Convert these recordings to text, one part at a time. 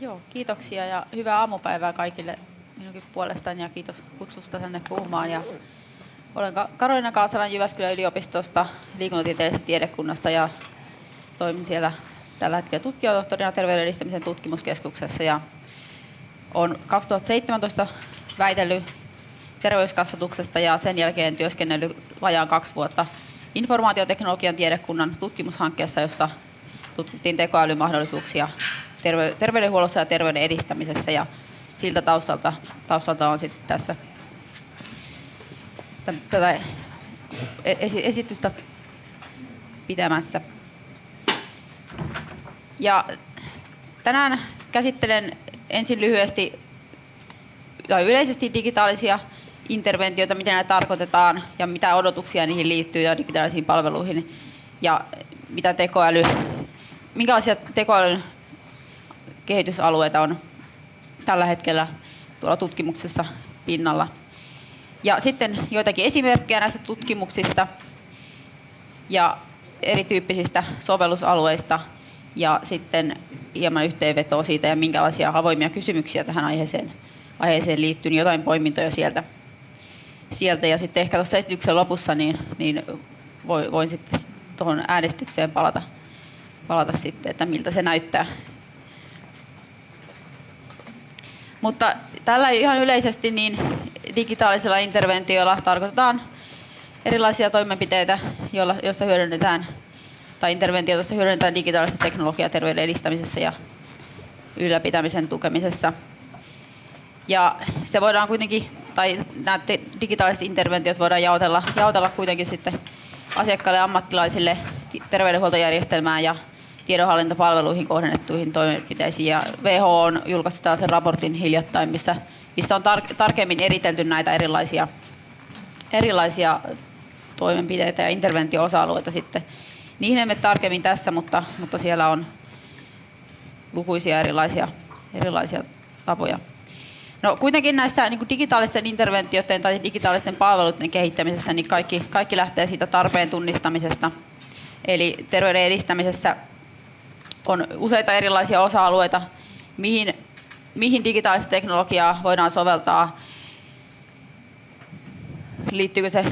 Joo, kiitoksia ja hyvää aamupäivää kaikille minunkin puolestani ja kiitos kutsusta tänne puhumaan. Ja olen Karolina Kaasalan Jyväskylän yliopistosta liikuntatieteellisestä tiedekunnasta ja toimin siellä tällä hetkellä tutkijatohtorina terveyden edistämisen tutkimuskeskuksessa ja olen 2017 väitellyt terveyskasvatuksesta ja sen jälkeen työskennellyt vajaan kaksi vuotta informaatioteknologian tiedekunnan tutkimushankkeessa, jossa tutkittiin tekoälymahdollisuuksia terveydenhuollossa ja terveyden edistämisessä ja siltä taustalta, taustalta on sitten tässä tätä esitystä pitämässä. Ja tänään käsittelen ensin lyhyesti tai yleisesti digitaalisia interventioita, miten ne tarkoitetaan ja mitä odotuksia niihin liittyy ja digitaalisiin palveluihin ja mitä tekoäly, minkälaisia tekoälyn kehitysalueita on tällä hetkellä tuolla tutkimuksessa pinnalla. Ja sitten joitakin esimerkkejä näistä tutkimuksista ja erityyppisistä sovellusalueista ja sitten hieman yhteenvetoa siitä ja minkälaisia avoimia kysymyksiä tähän aiheeseen, aiheeseen liittyy, niin jotain poimintoja sieltä. sieltä. Ja sitten ehkä tuossa esityksen lopussa niin, niin voin sitten tuohon äänestykseen palata, palata sitten, että miltä se näyttää. Mutta tällä ihan yleisesti niin digitaalisella interventiolla tarkoitetaan erilaisia toimenpiteitä, joilla, joissa hyödynnetään tai interventioita, joissa hyödynnetään digitaalista teknologiaa terveyden edistämisessä ja ylläpitämisen tukemisessa. Ja se voidaan kuitenkin, tai nämä digitaaliset interventiot voidaan jaotella, jaotella kuitenkin sitten asiakkaille ja ammattilaisille terveydenhuoltojärjestelmään ja tiedonhallintapalveluihin kohdennettuihin toimenpiteisiin. Ja WHO on julkaissut tällaisen raportin hiljattain, missä, missä on tar- tarkemmin eritelty näitä erilaisia, erilaisia toimenpiteitä ja interventio-osa-alueita sitten. Niihin emme tarkemmin tässä, mutta, mutta siellä on lukuisia erilaisia, erilaisia tapoja. No, kuitenkin näissä niin kuin digitaalisten interventioiden tai digitaalisten palveluiden kehittämisessä niin kaikki, kaikki lähtee siitä tarpeen tunnistamisesta. Eli terveyden edistämisessä on useita erilaisia osa-alueita, mihin, mihin digitaalista teknologiaa voidaan soveltaa. Liittyykö se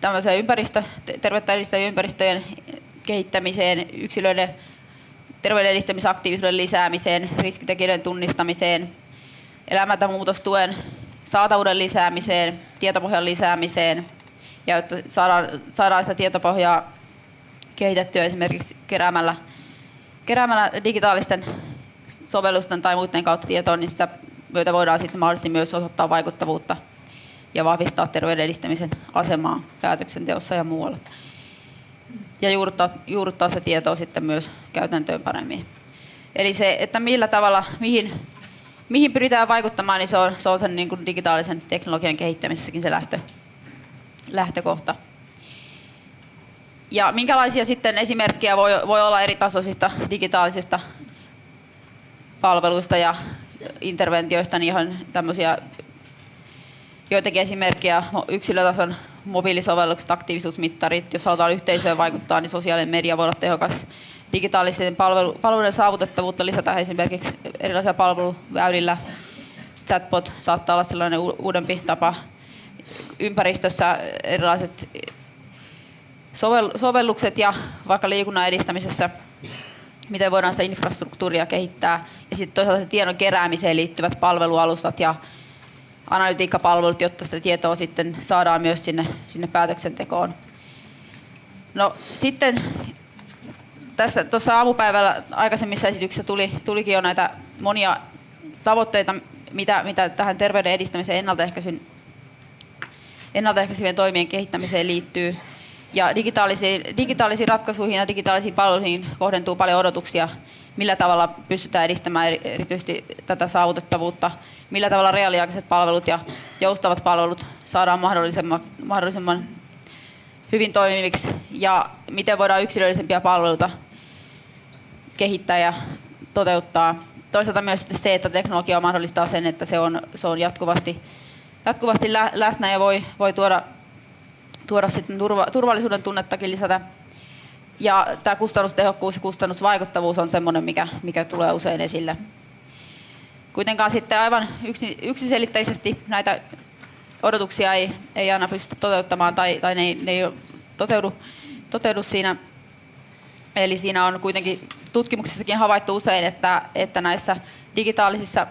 tämmöiseen ympäristö, terveyttä ympäristöjen kehittämiseen, yksilöiden terveyden edistämisaktiivisuuden lisäämiseen, riskitekijöiden tunnistamiseen, elämäntamuutostuen saatavuuden lisäämiseen, tietopohjan lisäämiseen ja jotta saadaan, saadaan sitä tietopohjaa kehitettyä esimerkiksi keräämällä keräämällä digitaalisten sovellusten tai muiden kautta tietoa, niin sitä myötä voidaan sitten mahdollisesti myös osoittaa vaikuttavuutta ja vahvistaa terveyden edistämisen asemaa päätöksenteossa ja muualla. Ja juurruttaa, juurruttaa se tietoa sitten myös käytäntöön paremmin. Eli se, että millä tavalla, mihin, mihin pyritään vaikuttamaan, niin se on, se on sen niin kuin digitaalisen teknologian kehittämisessäkin se lähtö, lähtökohta. Ja minkälaisia sitten esimerkkejä voi, voi olla eri tasoisista digitaalisista palveluista ja interventioista, niin ihan tämmöisiä joitakin esimerkkejä yksilötason mobiilisovellukset, aktiivisuusmittarit, jos halutaan yhteisöön vaikuttaa, niin sosiaalinen media voi olla tehokas. Digitaalisen palvelu, palveluiden saavutettavuutta lisätään esimerkiksi erilaisilla palveluväylillä. Chatbot saattaa olla sellainen uudempi tapa. Ympäristössä erilaiset sovellukset ja vaikka liikunnan edistämisessä, miten voidaan sitä infrastruktuuria kehittää. Ja sitten toisaalta tiedon keräämiseen liittyvät palvelualustat ja analytiikkapalvelut, jotta sitä tietoa sitten saadaan myös sinne, sinne päätöksentekoon. No sitten tässä tuossa aamupäivällä aikaisemmissa esityksissä tuli, tulikin jo näitä monia tavoitteita, mitä, mitä tähän terveyden edistämiseen ennaltaehkäisyn ennaltaehkäisevien toimien kehittämiseen liittyy. Ja digitaalisiin, digitaalisiin ratkaisuihin ja digitaalisiin palveluihin kohdentuu paljon odotuksia, millä tavalla pystytään edistämään erityisesti tätä saavutettavuutta, millä tavalla reaaliaikaiset palvelut ja joustavat palvelut saadaan mahdollisimman, mahdollisimman hyvin toimiviksi ja miten voidaan yksilöllisempiä palveluita kehittää ja toteuttaa. Toisaalta myös se, että teknologia mahdollistaa sen, että se on, se on jatkuvasti, jatkuvasti läsnä ja voi, voi tuoda tuoda sitten turva, turvallisuuden tunnettakin lisätä. Ja tämä kustannustehokkuus ja kustannusvaikuttavuus on sellainen, mikä, mikä tulee usein esille. kuitenkaan sitten aivan yksiselitteisesti näitä odotuksia ei, ei aina pysty toteuttamaan tai, tai ne, ne ei toteudu, toteudu siinä. Eli siinä on kuitenkin tutkimuksissakin havaittu usein, että, että näissä digitaalisissa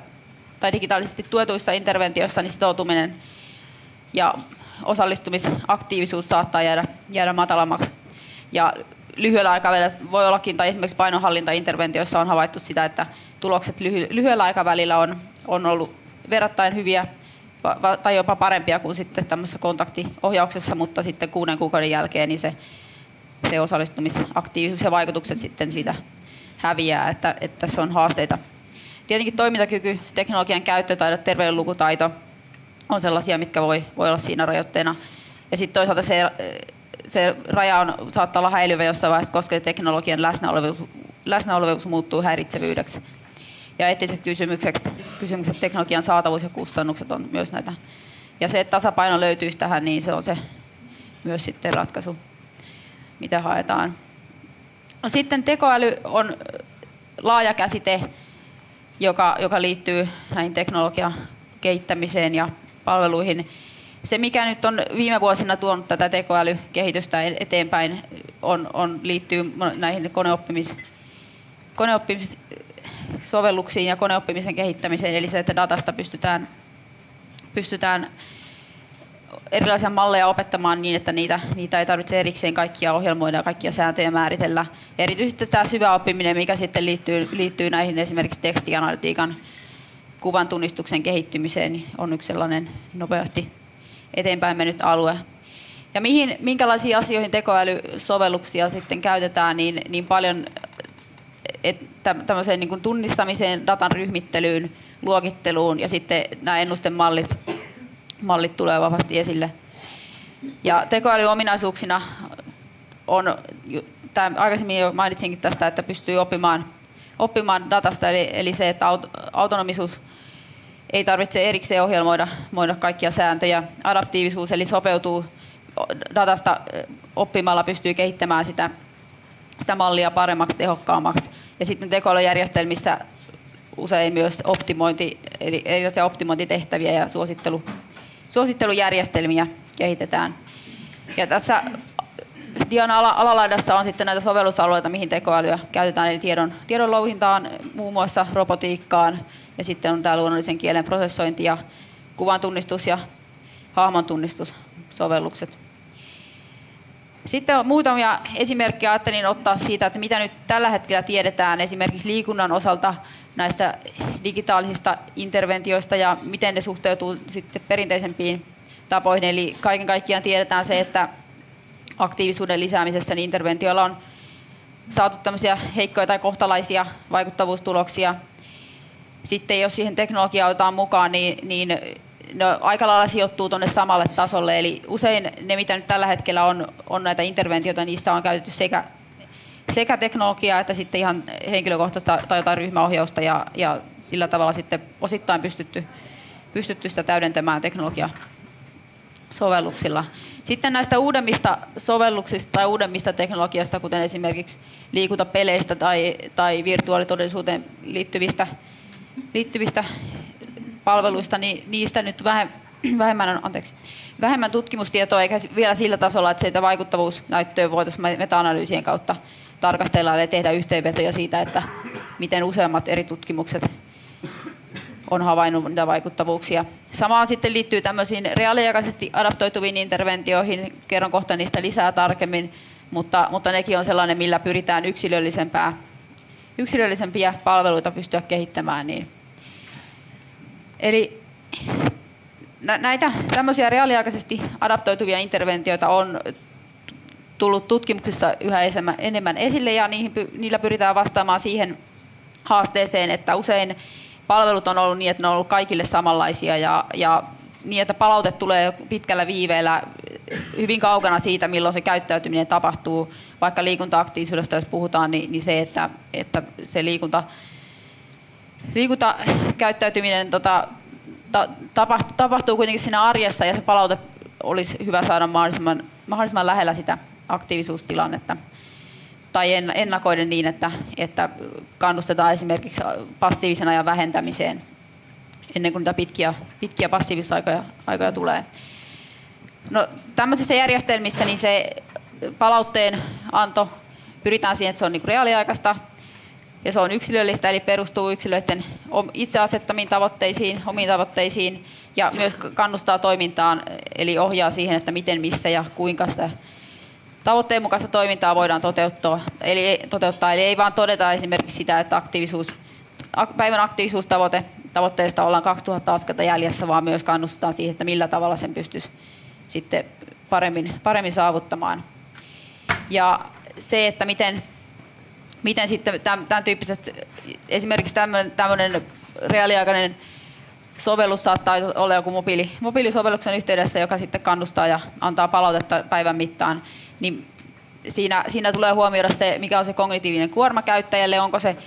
tai digitaalisesti tuetuissa interventioissa niin sitoutuminen ja osallistumisaktiivisuus saattaa jäädä, jäädä matalammaksi. Ja lyhyellä aikavälillä voi ollakin, tai esimerkiksi painonhallintainterventioissa on havaittu sitä, että tulokset lyhy- lyhyellä aikavälillä on, on ollut verrattain hyviä tai jopa parempia kuin sitten tämmöisessä kontaktiohjauksessa, mutta sitten kuuden kuukauden jälkeen niin se, se osallistumisaktiivisuus ja vaikutukset sitten siitä häviää, että, että tässä on haasteita. Tietenkin toimintakyky, teknologian käyttötaidot, terveydenlukutaito on sellaisia, mitkä voi, voi olla siinä rajoitteena. Ja sitten toisaalta se, se raja on, saattaa olla häilyvä jossain vaiheessa, koska teknologian läsnäolevuus, läsnäolevuus muuttuu häiritsevyydeksi. Ja eettiset kysymykset, kysymykset, teknologian saatavuus ja kustannukset on myös näitä. Ja se, että tasapaino löytyisi tähän, niin se on se myös sitten ratkaisu, mitä haetaan. Sitten tekoäly on laaja käsite, joka, joka liittyy näihin teknologian kehittämiseen ja palveluihin. Se, mikä nyt on viime vuosina tuonut tätä tekoälykehitystä eteenpäin, on, on, liittyy näihin koneoppimis, koneoppimissovelluksiin ja koneoppimisen kehittämiseen, eli se, että datasta pystytään, pystytään erilaisia malleja opettamaan niin, että niitä, niitä ei tarvitse erikseen kaikkia ohjelmoida ja kaikkia sääntöjä määritellä. Erityisesti tämä syvä oppiminen, mikä sitten liittyy, liittyy näihin esimerkiksi tekstianalytiikan kuvan tunnistuksen kehittymiseen, niin on yksi sellainen nopeasti eteenpäin mennyt alue. Ja mihin, minkälaisiin asioihin tekoälysovelluksia sitten käytetään, niin, niin paljon että tämmöiseen niin kuin tunnistamiseen, datan ryhmittelyyn, luokitteluun ja sitten nämä ennustemallit mallit tulee vahvasti esille. Ja tekoälyominaisuuksina on, tämä aikaisemmin jo mainitsinkin tästä, että pystyy oppimaan, oppimaan datasta, eli, eli se, että autonomisuus ei tarvitse erikseen ohjelmoida kaikkia sääntöjä. Adaptiivisuus, eli sopeutuu datasta oppimalla, pystyy kehittämään sitä, sitä mallia paremmaksi, tehokkaammaksi. Ja sitten tekoälyjärjestelmissä usein myös optimointi, eli erilaisia optimointitehtäviä ja suosittelu, suosittelujärjestelmiä kehitetään. Ja tässä Dian alalaidassa on sitten näitä sovellusalueita, mihin tekoälyä käytetään, eli tiedon, tiedon louhintaan, muun muassa robotiikkaan, ja sitten on tämä luonnollisen kielen prosessointi ja kuvan tunnistus ja hahmon tunnistussovellukset. Sitten on muutamia esimerkkejä ajattelin ottaa siitä, että mitä nyt tällä hetkellä tiedetään esimerkiksi liikunnan osalta näistä digitaalisista interventioista ja miten ne suhteutuu sitten perinteisempiin tapoihin. Eli kaiken kaikkiaan tiedetään se, että aktiivisuuden lisäämisessä niin interventioilla on saatu tämmöisiä heikkoja tai kohtalaisia vaikuttavuustuloksia. Sitten jos siihen teknologiaa otetaan mukaan, niin, niin ne aika lailla sijoittuu tuonne samalle tasolle. Eli usein ne, mitä nyt tällä hetkellä on, on näitä interventioita, niissä on käytetty sekä sekä teknologiaa että sitten ihan henkilökohtaista tai jotain ryhmäohjausta ja, ja sillä tavalla sitten osittain pystytty, pystytty sitä täydentämään teknologia sovelluksilla. Sitten näistä uudemmista sovelluksista tai uudemmista teknologiasta, kuten esimerkiksi liikuntapeleistä tai, tai virtuaalitodellisuuteen liittyvistä, liittyvistä palveluista, niin niistä nyt vähemmän, anteeksi, vähemmän tutkimustietoa, eikä vielä sillä tasolla, että sitä vaikuttavuusnäyttöä voitaisiin meta-analyysien kautta tarkastellaan ja tehdä yhteenvetoja siitä, että miten useammat eri tutkimukset on havainnut niitä vaikuttavuuksia. Samaan sitten liittyy tämmöisiin reaaliaikaisesti adaptoituviin interventioihin. Kerron kohta niistä lisää tarkemmin, mutta, mutta nekin on sellainen, millä pyritään yksilöllisempää, yksilöllisempiä palveluita pystyä kehittämään. Niin. Eli näitä tämmöisiä reaaliaikaisesti adaptoituvia interventioita on tullut tutkimuksissa yhä enemmän esille ja niihin, niillä pyritään vastaamaan siihen haasteeseen, että usein palvelut on ollut niin, että ne on ollut kaikille samanlaisia ja, ja niin, että palaute tulee pitkällä viiveellä hyvin kaukana siitä, milloin se käyttäytyminen tapahtuu. Vaikka liikuntaaktiivisuudesta, jos puhutaan, niin, niin se, että, että se liikunta, liikuntakäyttäytyminen tota, ta, tapahtuu, tapahtuu kuitenkin siinä arjessa ja se palaute olisi hyvä saada mahdollisimman, mahdollisimman lähellä sitä aktiivisuustilannetta tai ennakoiden niin, että, että kannustetaan esimerkiksi passiivisen ajan vähentämiseen ennen kuin niitä pitkiä, pitkiä passiivisuusaikoja aikoja tulee. No, tämmöisissä järjestelmissä niin se palautteen anto pyritään siihen, että se on niin reaaliaikaista ja se on yksilöllistä, eli perustuu yksilöiden itse asettamiin tavoitteisiin, omiin tavoitteisiin ja myös kannustaa toimintaan, eli ohjaa siihen, että miten, missä ja kuinka sitä tavoitteen mukaista toimintaa voidaan toteuttaa. Eli, toteuttaa. Eli ei vaan todeta esimerkiksi sitä, että aktiivisuus, päivän aktiivisuustavoite tavoitteesta ollaan 2000 askelta jäljessä, vaan myös kannustetaan siihen, että millä tavalla sen pystyisi sitten paremmin, paremmin saavuttamaan. Ja se, että miten, miten sitten tämän, tyyppiset, esimerkiksi tämmöinen, tämmöinen reaaliaikainen sovellus saattaa olla joku mobiili, mobiilisovelluksen yhteydessä, joka sitten kannustaa ja antaa palautetta päivän mittaan, niin siinä, siinä tulee huomioida se, mikä on se kognitiivinen kuorma käyttäjälle, onko se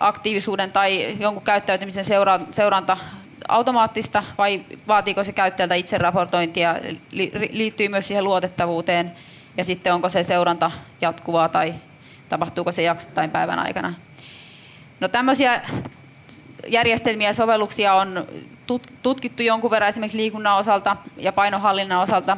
aktiivisuuden tai jonkun käyttäytymisen seuranta automaattista vai vaatiiko se käyttäjältä itse raportointia, liittyy myös siihen luotettavuuteen ja sitten onko se seuranta jatkuvaa tai tapahtuuko se jaksottain päivän aikana. No tämmöisiä järjestelmiä ja sovelluksia on tutkittu jonkun verran esimerkiksi liikunnan osalta ja painohallinnan osalta.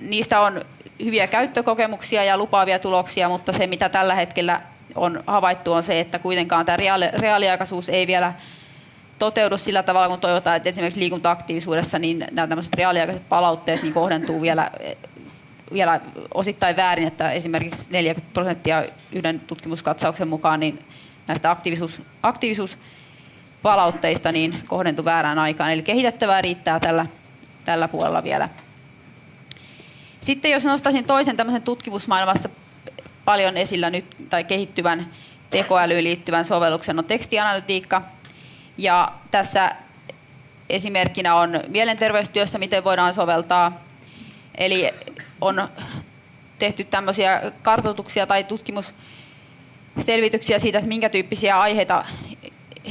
Niistä on hyviä käyttökokemuksia ja lupaavia tuloksia, mutta se mitä tällä hetkellä on havaittu on se, että kuitenkaan tämä reaali, reaaliaikaisuus ei vielä toteudu sillä tavalla, kun toivotaan, että esimerkiksi liikuntaaktiivisuudessa niin nämä tämmöiset reaaliaikaiset palautteet niin kohdentuu vielä, vielä osittain väärin, että esimerkiksi 40 prosenttia yhden tutkimuskatsauksen mukaan niin näistä aktiivisuus, aktiivisuuspalautteista niin kohdentuu väärään aikaan. Eli kehitettävää riittää tällä, tällä puolella vielä. Sitten jos nostaisin toisen tämmöisen tutkimusmaailmassa paljon esillä nyt tai kehittyvän tekoälyyn liittyvän sovelluksen on tekstianalytiikka. Ja tässä esimerkkinä on mielenterveystyössä, miten voidaan soveltaa. Eli on tehty tämmöisiä kartoituksia tai tutkimusselvityksiä siitä, että minkä tyyppisiä aiheita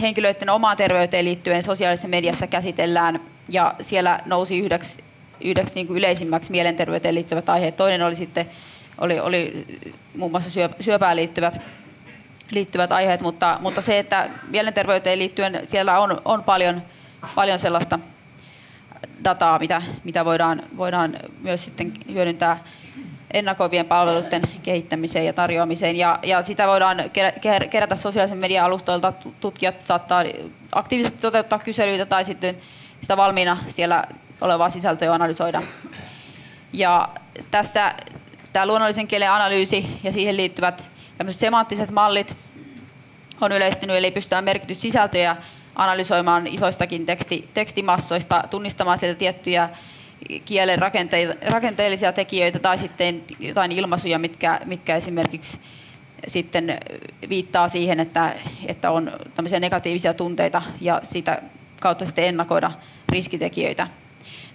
henkilöiden omaan terveyteen liittyen sosiaalisessa mediassa käsitellään. Ja siellä nousi yhdeksi, yhdeksi niin kuin yleisimmäksi mielenterveyteen liittyvät aiheet. Toinen oli sitten oli, oli muun muassa syöpään liittyvät, liittyvät aiheet, mutta, mutta se, että mielenterveyteen liittyen siellä on, on paljon, paljon sellaista dataa, mitä, mitä voidaan, voidaan myös sitten hyödyntää ennakoivien palveluiden kehittämiseen ja tarjoamiseen. Ja, ja sitä voidaan kerätä sosiaalisen median alustoilta. Tutkijat saattaa aktiivisesti toteuttaa kyselyitä tai sitten sitä valmiina siellä olevaa sisältöä analysoida. Ja tässä tämä luonnollisen kielen analyysi ja siihen liittyvät semanttiset mallit on yleistynyt, eli pystytään merkitys sisältöjä analysoimaan isoistakin teksti, tekstimassoista, tunnistamaan sieltä tiettyjä kielen rakenteellisia tekijöitä tai sitten jotain ilmaisuja, mitkä, mitkä esimerkiksi sitten viittaa siihen, että, että on tämmöisiä negatiivisia tunteita ja sitä kautta sitten ennakoida riskitekijöitä.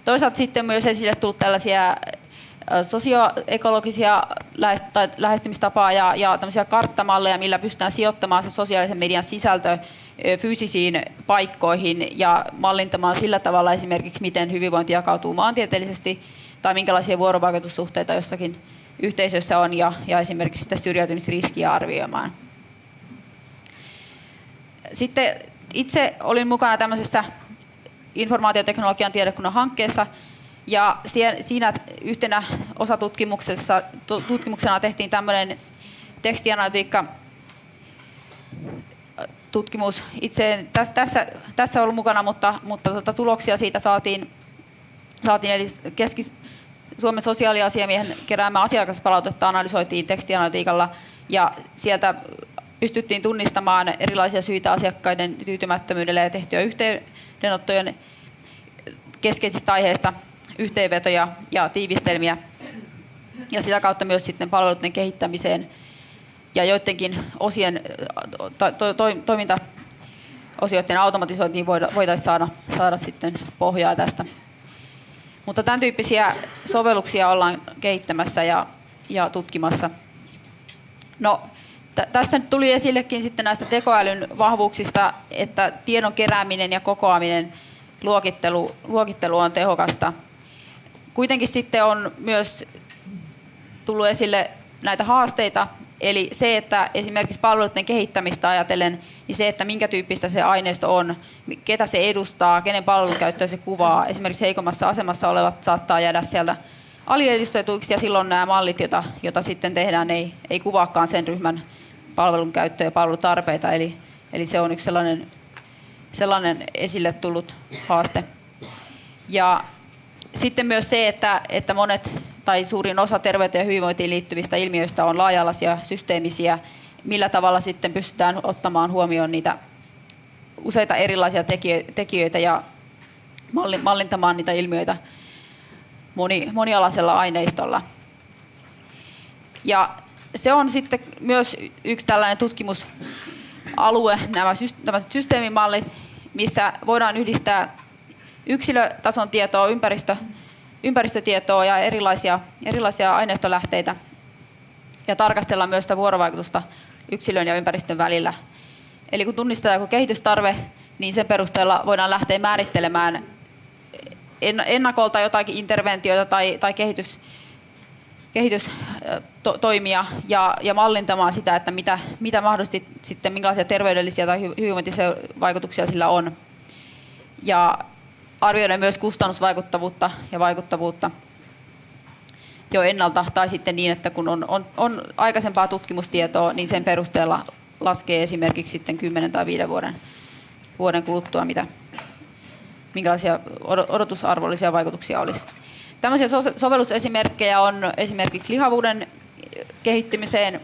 Toisaalta sitten myös esille tullut tällaisia sosioekologisia lähestymistapaa ja, ja karttamalleja, millä pystytään sijoittamaan se sosiaalisen median sisältö fyysisiin paikkoihin ja mallintamaan sillä tavalla esimerkiksi, miten hyvinvointi jakautuu maantieteellisesti tai minkälaisia vuorovaikutussuhteita jossakin yhteisössä on ja, ja esimerkiksi sitä syrjäytymisriskiä arvioimaan. Sitten itse olin mukana tämmöisessä informaatioteknologian tiedekunnan hankkeessa, ja siinä yhtenä osatutkimuksessa tutkimuksena tehtiin tämmöinen tekstianalytiikka tutkimus. Itse tässä, tässä, tässä ollut mukana, mutta, mutta tuota, tuloksia siitä saatiin, saatiin eli keski, Suomen sosiaaliasiamiehen keräämä asiakaspalautetta analysoitiin tekstianalytiikalla ja sieltä pystyttiin tunnistamaan erilaisia syitä asiakkaiden tyytymättömyydelle ja tehtyä yhteydenottojen keskeisistä aiheista yhteenvetoja ja tiivistelmiä ja sitä kautta myös sitten palveluiden kehittämiseen ja joidenkin osien to, to, to, toimintaosioiden automatisointiin voitaisiin saada, saada sitten pohjaa tästä. Mutta tämän tyyppisiä sovelluksia ollaan kehittämässä ja, ja tutkimassa. No, t- tässä nyt tuli esillekin sitten näistä tekoälyn vahvuuksista, että tiedon kerääminen ja kokoaminen, luokittelu, luokittelu on tehokasta Kuitenkin sitten on myös tullut esille näitä haasteita, Eli se, että esimerkiksi palveluiden kehittämistä ajatellen, niin se, että minkä tyyppistä se aineisto on, ketä se edustaa, kenen palvelukäyttöä se kuvaa. Esimerkiksi heikommassa asemassa olevat saattaa jäädä sieltä aliedustetuiksi ja silloin nämä mallit, joita, joita sitten tehdään, ei, ei kuvaakaan sen ryhmän palvelun käyttöä ja palvelutarpeita. Eli, eli se on yksi sellainen, sellainen esille tullut haaste. Ja sitten myös se, että, että monet tai suurin osa terveyteen ja hyvinvointiin liittyvistä ilmiöistä on laaja-alaisia, systeemisiä. Millä tavalla sitten pystytään ottamaan huomioon niitä useita erilaisia tekijöitä ja mallintamaan niitä ilmiöitä moni, monialaisella aineistolla. Ja se on sitten myös yksi tällainen tutkimusalue, nämä, nämä systeemimallit, missä voidaan yhdistää yksilötason tietoa, ympäristö, ympäristötietoa ja erilaisia, erilaisia aineistolähteitä ja tarkastella myös sitä vuorovaikutusta yksilön ja ympäristön välillä. Eli kun tunnistetaan joku kehitystarve, niin sen perusteella voidaan lähteä määrittelemään ennakolta jotakin interventioita tai, tai kehitys, kehitystoimia ja, ja mallintamaan sitä, että mitä, mitä mahdollisesti sitten, minkälaisia terveydellisiä tai hyvinvointivaikutuksia sillä on. Ja arvioida myös kustannusvaikuttavuutta ja vaikuttavuutta jo ennalta, tai sitten niin, että kun on, on, on aikaisempaa tutkimustietoa, niin sen perusteella laskee esimerkiksi sitten 10 tai 5 vuoden, vuoden kuluttua, mitä, minkälaisia odotusarvollisia vaikutuksia olisi. Tällaisia sovellusesimerkkejä on esimerkiksi lihavuuden kehittymiseen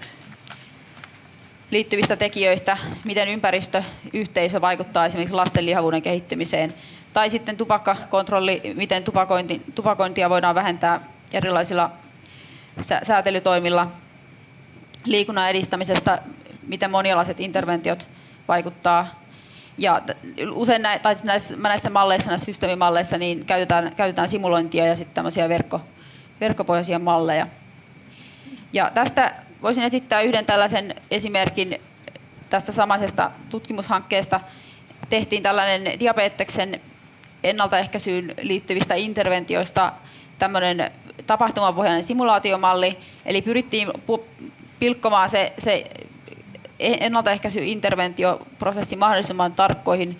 liittyvistä tekijöistä, miten ympäristöyhteisö vaikuttaa esimerkiksi lasten lihavuuden kehittymiseen, tai sitten tupakkakontrolli, miten tupakointi, tupakointia voidaan vähentää erilaisilla säätelytoimilla, liikunnan edistämisestä, miten monialaiset interventiot vaikuttaa. Ja usein nä, tai siis näissä, näissä malleissa, näissä systeemimalleissa, niin käytetään, käytetään simulointia ja sitten tämmöisiä verkko, verkkopohjaisia malleja. Ja tästä voisin esittää yhden tällaisen esimerkin tästä samaisesta tutkimushankkeesta. Tehtiin tällainen diabeteksen ennaltaehkäisyyn liittyvistä interventioista tämmöinen tapahtumapohjainen simulaatiomalli, eli pyrittiin pilkkomaan se, se ennaltaehkäisy-interventioprosessi mahdollisimman tarkkoihin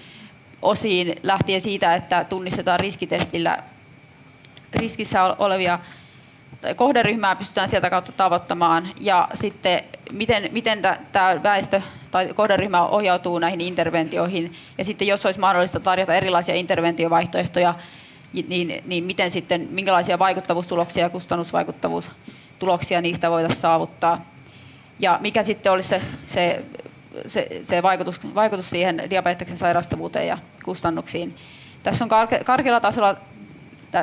osiin lähtien siitä, että tunnistetaan riskitestillä riskissä olevia kohderyhmää pystytään sieltä kautta tavoittamaan. Ja sitten miten, miten tämä väestö tai kohderyhmä ohjautuu näihin interventioihin. Ja sitten jos olisi mahdollista tarjota erilaisia interventiovaihtoehtoja, niin, niin miten sitten, minkälaisia vaikuttavuustuloksia ja kustannusvaikuttavuustuloksia niistä voitaisiin saavuttaa? Ja mikä sitten olisi se, se, se, se vaikutus, vaikutus siihen diabeteksen sairastavuuteen ja kustannuksiin. Tässä on karkealla tasolla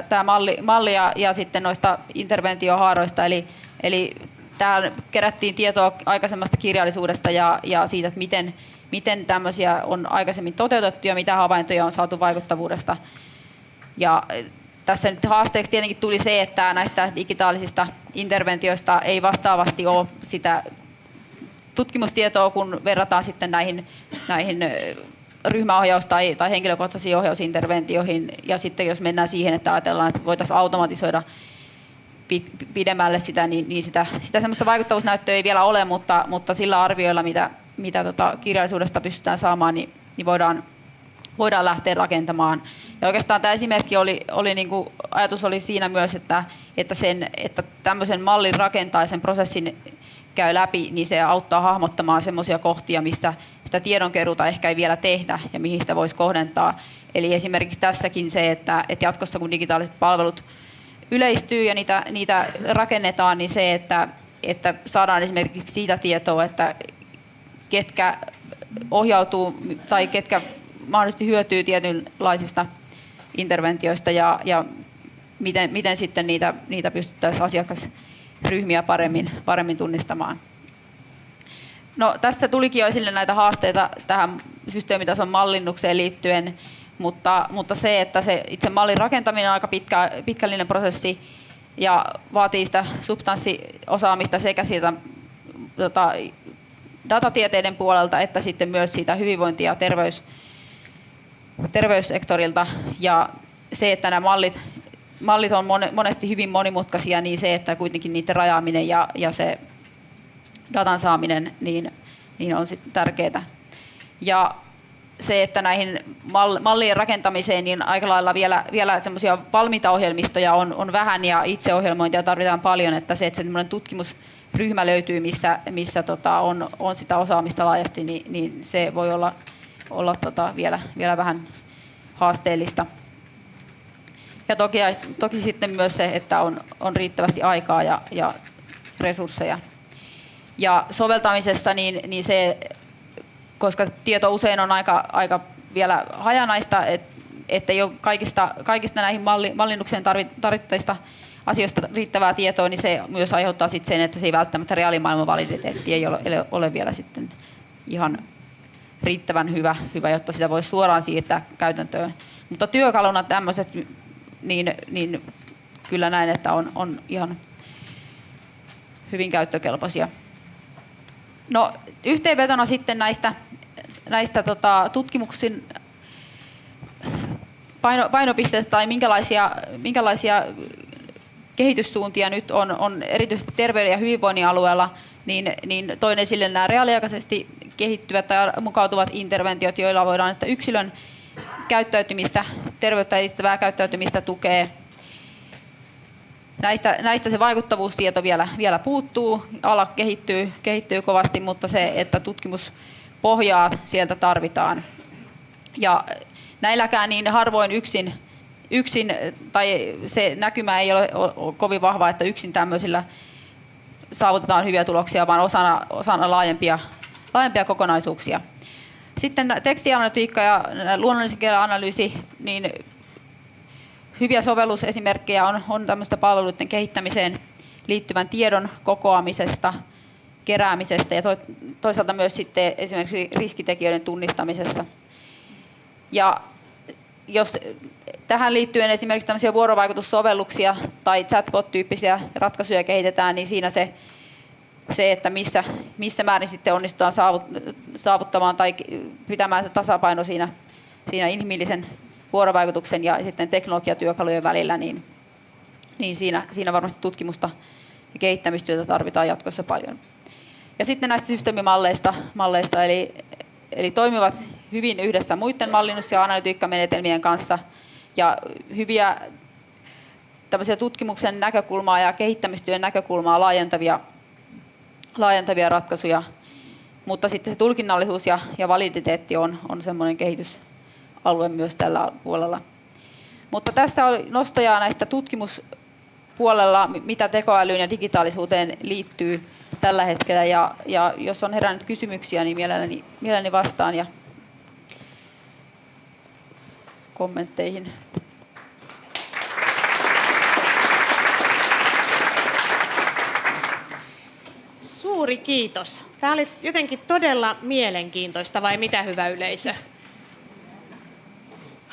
tämä malli, malli ja, ja sitten noista interventiohaaroista, eli, eli tähän kerättiin tietoa aikaisemmasta kirjallisuudesta ja, ja siitä, että miten, miten tämmöisiä on aikaisemmin toteutettu ja mitä havaintoja on saatu vaikuttavuudesta. Ja tässä nyt haasteeksi tietenkin tuli se, että näistä digitaalisista interventioista ei vastaavasti ole sitä tutkimustietoa, kun verrataan sitten näihin, näihin ryhmäohjaus- tai, tai henkilökohtaisiin ohjausinterventioihin. Ja sitten jos mennään siihen, että ajatellaan, että voitaisiin automatisoida pidemmälle sitä, niin, niin sitä, sitä semmoista vaikuttavuusnäyttöä ei vielä ole, mutta, mutta sillä arvioilla, mitä, mitä tota kirjallisuudesta pystytään saamaan, niin, niin voidaan, voidaan lähteä rakentamaan. Ja oikeastaan tämä esimerkki oli, oli niin kuin, ajatus oli siinä myös, että, että, sen, että tämmöisen mallin rakentaa sen prosessin käy läpi, niin se auttaa hahmottamaan semmoisia kohtia, missä sitä tiedonkeruuta ehkä ei vielä tehdä ja mihin sitä voisi kohdentaa. Eli esimerkiksi tässäkin se, että, että jatkossa kun digitaaliset palvelut yleistyy ja niitä, niitä rakennetaan, niin se, että, että saadaan esimerkiksi siitä tietoa, että ketkä ohjautuu tai ketkä mahdollisesti hyötyy tietynlaisista interventioista ja, ja miten, miten sitten niitä, niitä pystyttäisiin asiakasryhmiä paremmin, paremmin tunnistamaan. No, tässä tulikin jo esille näitä haasteita tähän systeemitason mallinnukseen liittyen, mutta, mutta se, että se itse mallin rakentaminen on aika pitkä, pitkällinen prosessi ja vaatii sitä substanssiosaamista sekä siitä tota, datatieteiden puolelta että sitten myös siitä hyvinvointi- ja terveys, terveyssektorilta. Ja se, että nämä mallit, mallit on monesti hyvin monimutkaisia, niin se, että kuitenkin niiden rajaaminen ja, ja se datan saaminen niin, niin on tärkeää. Ja se, että näihin mallien rakentamiseen niin aika lailla vielä, vielä semmoisia valmiita ohjelmistoja on, on vähän ja itseohjelmointia tarvitaan paljon, että se, että semmoinen tutkimusryhmä löytyy, missä, missä tota, on, on sitä osaamista laajasti, niin, niin se voi olla, olla tota, vielä, vielä vähän haasteellista. Ja toki, toki sitten myös se, että on, on riittävästi aikaa ja, ja resursseja. Ja soveltamisessa niin, niin se, koska tieto usein on aika, aika vielä hajanaista, et, että ei ole kaikista, kaikista näihin malli, mallinnukseen tarvittavista asioista riittävää tietoa, niin se myös aiheuttaa sitten sen, että se ei välttämättä reaalimaailman validiteetti ei ole, ole vielä sitten ihan riittävän hyvä, hyvä, jotta sitä voisi suoraan siirtää käytäntöön. Mutta työkaluna tämmöiset, niin, niin kyllä näin, että on, on ihan hyvin käyttökelpoisia. No, yhteenvetona sitten näistä, näistä tota, tutkimuksin paino, painopisteistä tai minkälaisia, minkälaisia kehityssuuntia nyt on, on erityisesti terveyden ja hyvinvoinnin alueella, niin, niin toin esille nämä reaaliaikaisesti kehittyvät tai mukautuvat interventiot, joilla voidaan sitä yksilön käyttäytymistä, terveyttä edistävää käyttäytymistä tukea. Näistä, näistä se vaikuttavuustieto vielä, vielä puuttuu, ala kehittyy, kehittyy kovasti, mutta se, että tutkimuspohjaa sieltä tarvitaan. Ja näilläkään niin harvoin yksin, yksin tai se näkymä ei ole kovin vahva, että yksin tämmöisillä saavutetaan hyviä tuloksia, vaan osana, osana laajempia, laajempia kokonaisuuksia. Sitten tekstianalytiikka ja luonnollisen kielen analyysi, niin hyviä sovellusesimerkkejä on, on tämmöistä palveluiden kehittämiseen liittyvän tiedon kokoamisesta, keräämisestä ja toisaalta myös sitten esimerkiksi riskitekijöiden tunnistamisessa. Ja jos tähän liittyen esimerkiksi tämmöisiä vuorovaikutussovelluksia tai chatbot-tyyppisiä ratkaisuja kehitetään, niin siinä se se, että missä, missä määrin sitten onnistutaan saavuttamaan tai pitämään se tasapaino siinä, siinä inhimillisen vuorovaikutuksen ja sitten teknologiatyökalujen välillä, niin, niin siinä, siinä varmasti tutkimusta ja kehittämistyötä tarvitaan jatkossa paljon. Ja sitten näistä systeemimalleista, malleista, eli, eli toimivat hyvin yhdessä muiden mallinnus- ja analytiikkamenetelmien kanssa ja hyviä tämmöisiä tutkimuksen näkökulmaa ja kehittämistyön näkökulmaa laajentavia laajentavia ratkaisuja, mutta sitten se tulkinnallisuus ja, ja validiteetti on, on semmoinen kehitysalue myös tällä puolella. Mutta tässä oli nostoja näistä tutkimuspuolella, mitä tekoälyyn ja digitaalisuuteen liittyy tällä hetkellä. Ja, ja jos on herännyt kysymyksiä, niin mielelläni, mielelläni vastaan ja kommentteihin. Suuri kiitos. Tämä oli jotenkin todella mielenkiintoista, vai mitä hyvä yleisö?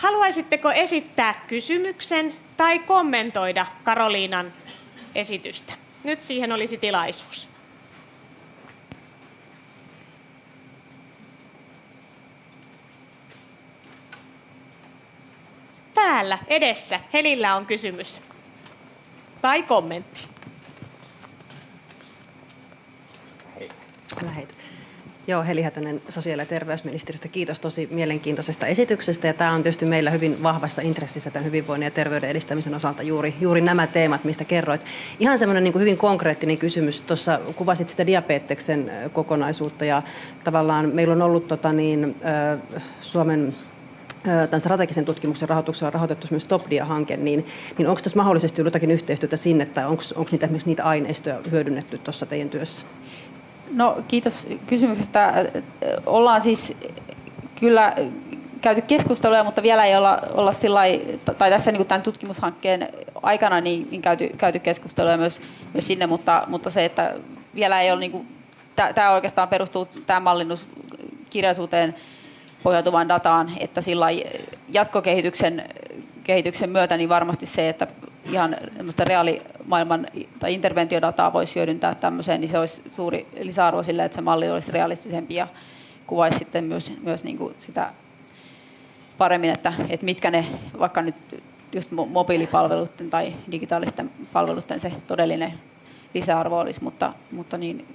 Haluaisitteko esittää kysymyksen tai kommentoida Karoliinan esitystä? Nyt siihen olisi tilaisuus. Täällä edessä Helillä on kysymys tai kommentti. Lähet. Joo, Heli Hätänen sosiaali- ja terveysministeriöstä. Kiitos tosi mielenkiintoisesta esityksestä. Ja tämä on tietysti meillä hyvin vahvassa intressissä tämän hyvinvoinnin ja terveyden edistämisen osalta juuri, juuri nämä teemat, mistä kerroit. Ihan semmoinen niin hyvin konkreettinen kysymys. Tuossa kuvasit sitä diabeteksen kokonaisuutta ja tavallaan meillä on ollut tota niin, Suomen tämän strategisen tutkimuksen rahoituksella rahoitettu myös TopDia-hanke, niin, niin onko tässä mahdollisesti jotakin yhteistyötä sinne, onko, onko niitä, niitä aineistoja hyödynnetty tuossa teidän työssä? No kiitos kysymyksestä. Ollaan siis kyllä käyty keskusteluja, mutta vielä ei olla, olla sillai, tai tässä niin tämän tutkimushankkeen aikana niin, niin käyty, käyty keskusteluja myös, myös sinne, mutta, mutta se, että vielä ei ole, niin kuin, tämä oikeastaan perustuu tämä mallinnus kirjallisuuteen pohjautuvaan dataan, että sillä jatkokehityksen kehityksen myötä niin varmasti se, että ihan reaalimaailman tai interventiodataa voisi hyödyntää tämmöiseen, niin se olisi suuri lisäarvo sille, että se malli olisi realistisempi ja kuvaisi sitten myös, myös niin kuin sitä paremmin, että, että mitkä ne vaikka nyt just mobiilipalveluiden tai digitaalisten palveluiden se todellinen lisäarvo olisi, mutta, mutta niin,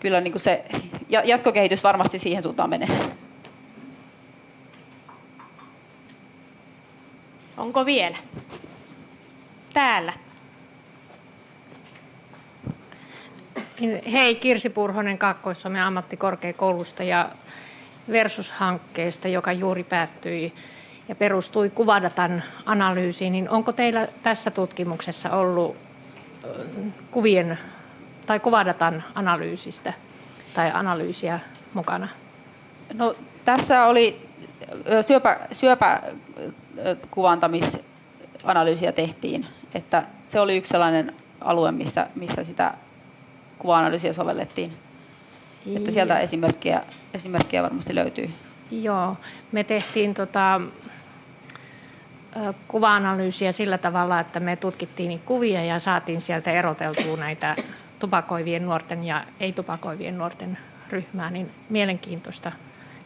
kyllä niin kuin se ja- jatkokehitys varmasti siihen suuntaan menee. Onko vielä? Täällä. Niin, Hei, Kirsi Purhonen Kaakkois-Suomen ammattikorkeakoulusta ja Versus-hankkeesta, joka juuri päättyi ja perustui kuvadatan analyysiin. Niin onko teillä tässä tutkimuksessa ollut kuvien tai kuvadatan analyysistä tai analyysiä mukana? No, tässä oli syöpä, syöpä ö, kuvantamisanalyysiä tehtiin, että se oli yksi sellainen alue, missä, missä sitä kuva-analyysiä sovellettiin. Että sieltä esimerkkejä, esimerkkejä varmasti löytyy. Joo, me tehtiin tota, kuva-analyysiä sillä tavalla, että me tutkittiin kuvia ja saatiin sieltä eroteltua näitä tupakoivien nuorten ja ei-tupakoivien nuorten ryhmää, niin mielenkiintoista.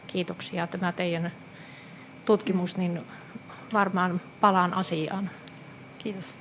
Kiitoksia tämä teidän tutkimus, niin varmaan palaan asiaan. Kiitos.